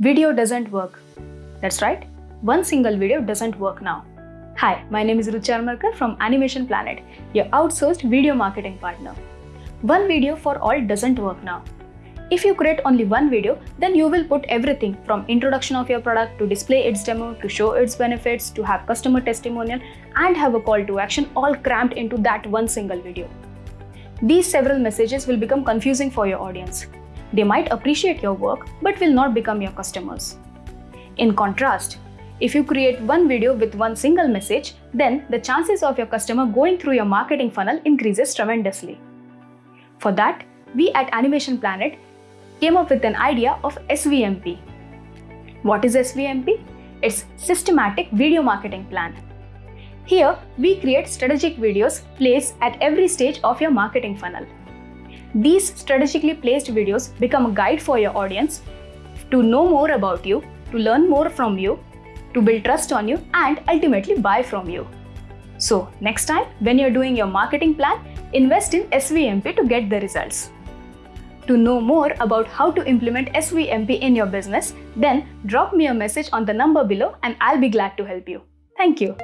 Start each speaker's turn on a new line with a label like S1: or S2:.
S1: Video doesn't work. That's right, one single video doesn't work now. Hi, my name is Ruchi Armarkar from Animation Planet, your outsourced video marketing partner. One video for all doesn't work now. If you create only one video, then you will put everything from introduction of your product to display its demo to show its benefits to have customer testimonial and have a call to action all crammed into that one single video. These several messages will become confusing for your audience. They might appreciate your work but will not become your customers. In contrast, if you create one video with one single message, then the chances of your customer going through your marketing funnel increases tremendously. For that, we at Animation Planet came up with an idea of SVMP. What is SVMP? It's Systematic Video Marketing Plan. Here, we create strategic videos placed at every stage of your marketing funnel. These strategically placed videos become a guide for your audience to know more about you, to learn more from you, to build trust on you, and ultimately buy from you. So, next time when you're doing your marketing plan, invest in SVMP to get the results. To know more about how to implement SVMP in your business, then drop me a message on the number below and I'll be glad to help you. Thank you.